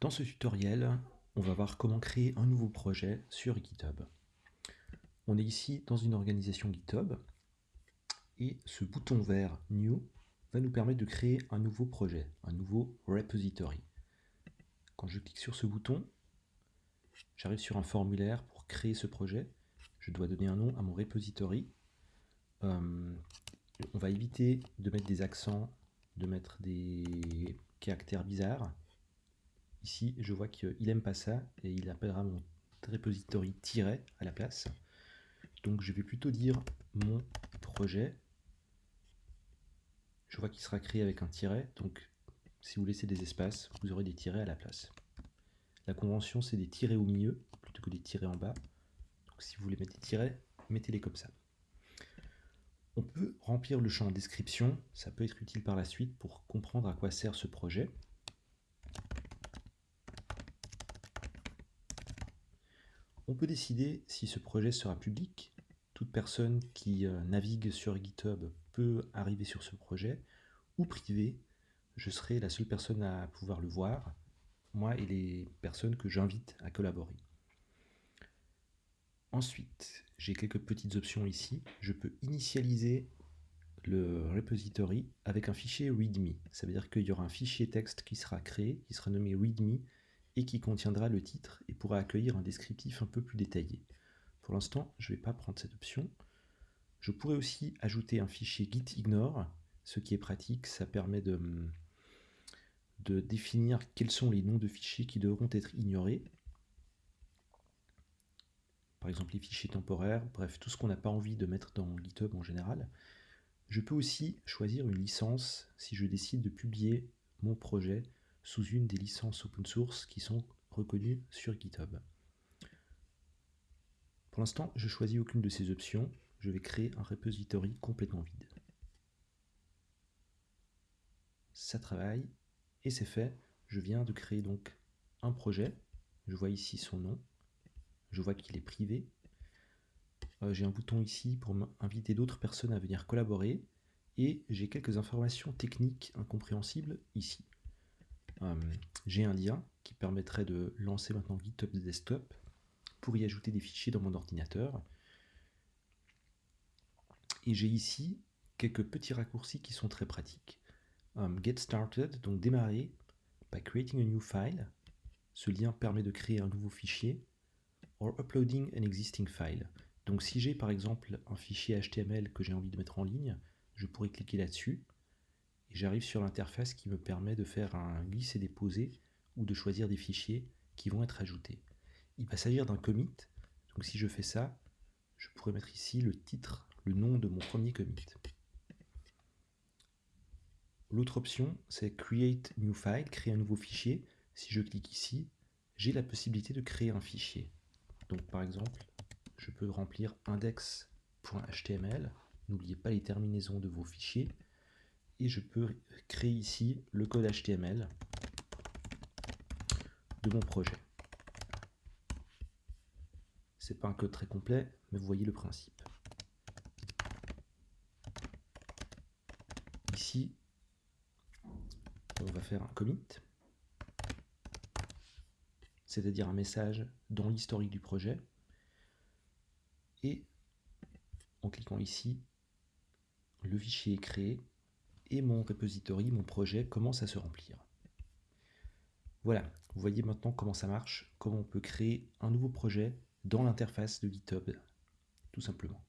Dans ce tutoriel, on va voir comment créer un nouveau projet sur GitHub. On est ici dans une organisation GitHub et ce bouton vert New va nous permettre de créer un nouveau projet, un nouveau repository. Quand je clique sur ce bouton, j'arrive sur un formulaire pour créer ce projet. Je dois donner un nom à mon repository. Euh, on va éviter de mettre des accents, de mettre des caractères bizarres. Ici, je vois qu'il n'aime pas ça et il appellera mon repository tiret à la place. Donc je vais plutôt dire mon projet. Je vois qu'il sera créé avec un tiret, donc si vous laissez des espaces, vous aurez des tirets à la place. La convention, c'est des tirets au milieu plutôt que des tirets en bas. Donc si vous voulez mettre des tirets, mettez-les comme ça. On peut remplir le champ description, ça peut être utile par la suite pour comprendre à quoi sert ce projet. On peut décider si ce projet sera public. Toute personne qui euh, navigue sur GitHub peut arriver sur ce projet, ou privé. Je serai la seule personne à pouvoir le voir, moi et les personnes que j'invite à collaborer. Ensuite, j'ai quelques petites options ici. Je peux initialiser le repository avec un fichier README. Ça veut dire qu'il y aura un fichier texte qui sera créé, qui sera nommé README, et qui contiendra le titre et pourra accueillir un descriptif un peu plus détaillé. Pour l'instant, je ne vais pas prendre cette option. Je pourrais aussi ajouter un fichier gitignore, ce qui est pratique, ça permet de, de définir quels sont les noms de fichiers qui devront être ignorés. Par exemple les fichiers temporaires, bref, tout ce qu'on n'a pas envie de mettre dans GitHub en général. Je peux aussi choisir une licence si je décide de publier mon projet sous une des licences open source qui sont reconnues sur GitHub. Pour l'instant, je choisis aucune de ces options. Je vais créer un repository complètement vide. Ça travaille et c'est fait. Je viens de créer donc un projet. Je vois ici son nom. Je vois qu'il est privé. Euh, j'ai un bouton ici pour inviter d'autres personnes à venir collaborer. Et j'ai quelques informations techniques incompréhensibles ici. Euh, j'ai un lien qui permettrait de lancer maintenant GitHub Desktop pour y ajouter des fichiers dans mon ordinateur. Et j'ai ici quelques petits raccourcis qui sont très pratiques. Um, get started, donc démarrer by creating a new file. Ce lien permet de créer un nouveau fichier. Or uploading an existing file. Donc si j'ai par exemple un fichier HTML que j'ai envie de mettre en ligne, je pourrais cliquer là-dessus j'arrive sur l'interface qui me permet de faire un glisser-déposer ou de choisir des fichiers qui vont être ajoutés. Il va s'agir d'un commit, donc si je fais ça, je pourrais mettre ici le titre, le nom de mon premier commit. L'autre option, c'est Create New File, créer un nouveau fichier. Si je clique ici, j'ai la possibilité de créer un fichier. Donc par exemple, je peux remplir index.html. N'oubliez pas les terminaisons de vos fichiers et je peux créer ici le code HTML de mon projet. C'est pas un code très complet, mais vous voyez le principe. Ici, on va faire un commit, c'est-à-dire un message dans l'historique du projet. Et en cliquant ici, le fichier est créé et mon repository, mon projet commence à se remplir. Voilà, vous voyez maintenant comment ça marche, comment on peut créer un nouveau projet dans l'interface de GitHub, tout simplement.